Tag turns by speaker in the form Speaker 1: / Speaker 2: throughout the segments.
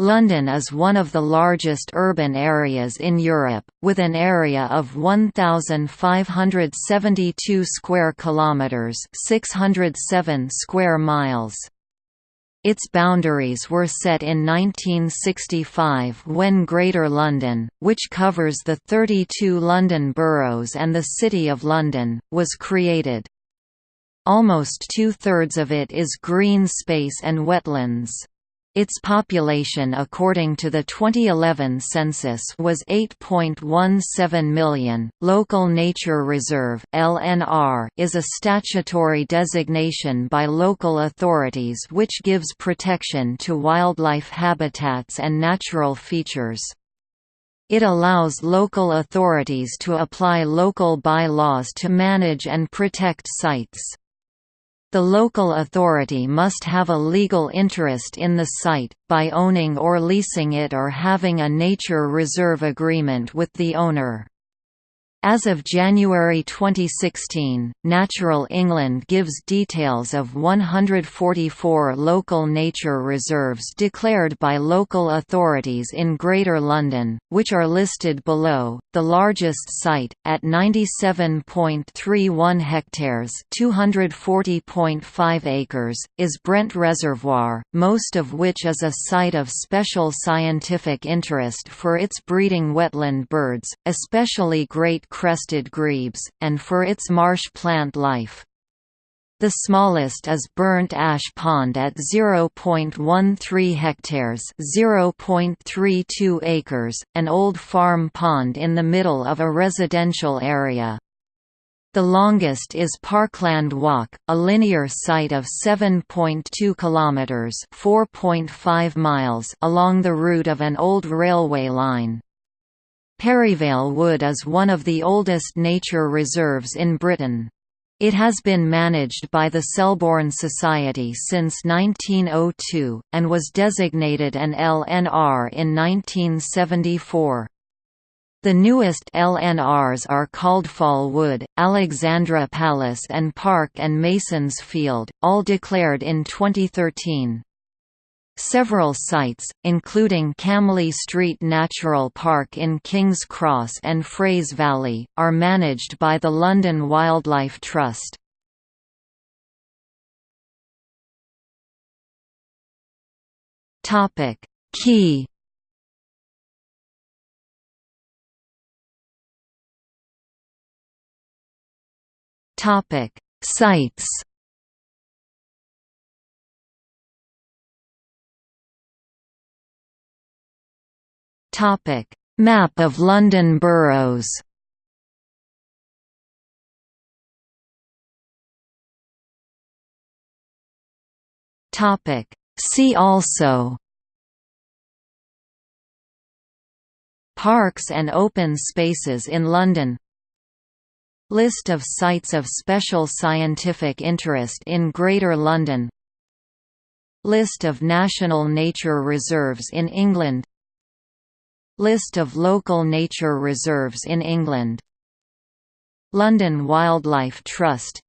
Speaker 1: London is one of the largest urban areas in Europe, with an area of 1572 square kilometers, 607 square miles. Its boundaries were set in 1965 when Greater London, which covers the 32 London boroughs and the City of London, was created. Almost two-thirds of it is green space and wetlands. Its population according to the 2011 census was 8.17 million. Local Nature Reserve (LNR) is a statutory designation by local authorities which gives protection to wildlife habitats and natural features. It allows local authorities to apply local bylaws to manage and protect sites. The local authority must have a legal interest in the site, by owning or leasing it or having a nature reserve agreement with the owner. As of January 2016, Natural England gives details of 144 local nature reserves declared by local authorities in Greater London, which are listed below. The largest site, at 97.31 hectares (240.5 acres), is Brent Reservoir, most of which is a site of special scientific interest for its breeding wetland birds, especially great crested grebes, and for its marsh plant life. The smallest is Burnt Ash Pond at 0.13 hectares (0.32 acres), an old farm pond in the middle of a residential area. The longest is Parkland Walk, a linear site of 7.2 kilometers (4.5 miles) along the route of an old railway line. Perivale Wood is one of the oldest nature reserves in Britain. It has been managed by the Selborne Society since 1902, and was designated an LNR in 1974. The newest LNRs are Coldfall Wood, Alexandra Palace and Park and Masons Field, all declared in 2013. Several sites, including Camley Street Natural Park in King's Cross and Frays Valley, are managed by the London Wildlife Trust. Key Sites Topic: Map of London boroughs. Topic: See also. Parks and open spaces in London. List of sites of special scientific interest in Greater London. List of national nature reserves in England List of local nature reserves in England. London Wildlife Trust.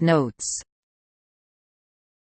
Speaker 1: Notes